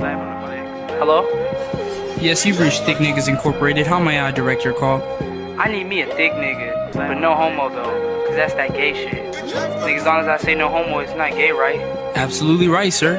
Hello? Yes, you've reached Thick Niggas Incorporated. How may I direct your call? I need me a thick nigga, but no homo though, cause that's that gay shit. Think as long as I say no homo, it's not gay, right? Absolutely right, sir.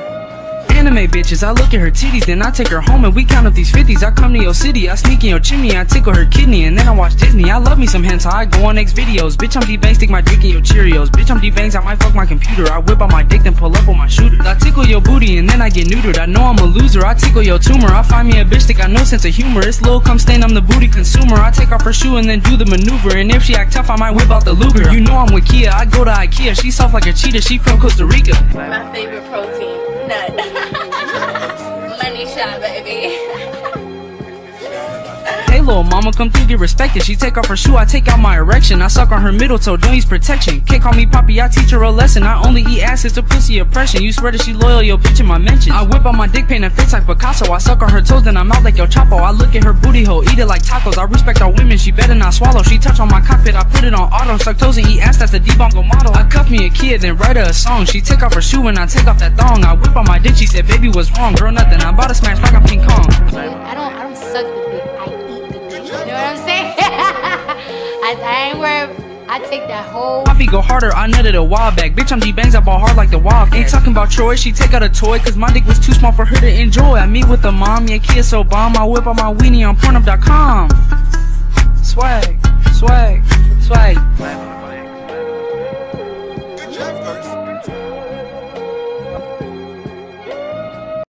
Anime bitches, I look at her titties, then I take her home and we count up these 50s. I come to your city, I sneak in your chimney, I tickle her kidney, and then I watch Disney. I love me some hentai, I go on X videos. Bitch, I'm D-Bang, stick my dick in your Cheerios. Bitch, I'm D-Bangs, I might fuck my computer. I whip out my dick, then pull up on my shooters. I tickle your booty, and then I get neutered. I know I'm a loser, I tickle your tumor. I find me a bitch that got no sense of humor. It's Lil Cum Stain, I'm the booty consumer. I take off her shoe and then do the maneuver. And if she act tough, I might whip out the Luger. You know I'm with Kia, I go to Ikea. She soft like a cheetah, she from Costa Rica. My favorite protein. Shot, baby. Little mama, come through, get respected. She take off her shoe, I take out my erection. I suck on her middle toe, don't use protection. Can't call me poppy, I teach her a lesson. I only eat ass, it's a pussy oppression. You swear that she loyal, yo bitch in my mention. I whip on my dick paint and face like Picasso. I suck on her toes, then I'm out like yo Chapo. I look at her booty hole, eat it like tacos. I respect our women, she better not swallow. She touch on my cockpit, I put it on auto. Suck toes and eat ass, that's the debongo model. I cuff me a kid, then write her a song. She take off her shoe and I take off that thong. I whip on my dick, she said, baby, what's wrong? Girl, nothing, I'm about to smash like a King Kong. I don't, I don't suck the dick. I, I ain't worried. I take that whole. Poppy go harder, I nutted a while back. Bitch, I'm D-Bangs, I ball hard like the wild. Ain't talking about Troy, she take out a toy, cause my dick was too small for her to enjoy. I meet with the mom, yeah, kid so bomb. I whip out my weenie on Pornhub.com.